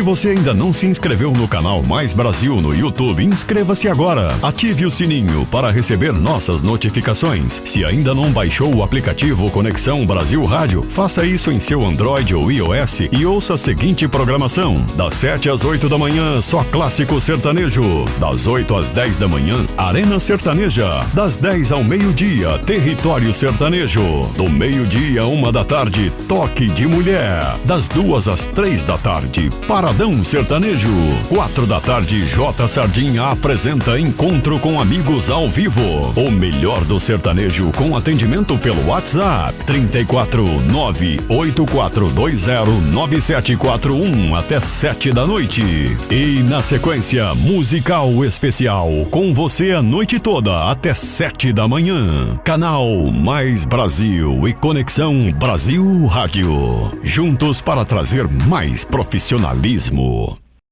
Se você ainda não se inscreveu no canal Mais Brasil no YouTube, inscreva-se agora. Ative o sininho para receber nossas notificações. Se ainda não baixou o aplicativo Conexão Brasil Rádio, faça isso em seu Android ou iOS e ouça a seguinte programação: das 7 às 8 da manhã, só clássico sertanejo. Das 8 às 10 da manhã, Arena Sertaneja. Das 10 ao meio-dia, Território Sertanejo. Do meio-dia uma da tarde, Toque de Mulher. Das duas às três da tarde, Paradão Sertanejo. Quatro da tarde, J Sardinha apresenta Encontro com Amigos ao Vivo. O melhor do sertanejo com atendimento pelo WhatsApp 34 984209741 até sete da noite. E na sequência, musical especial com você a noite toda até sete da manhã. Canal Mais Brasil e Conexão Brasil Rádio. Juntos para trazer mais profissionalismo. Gizmo.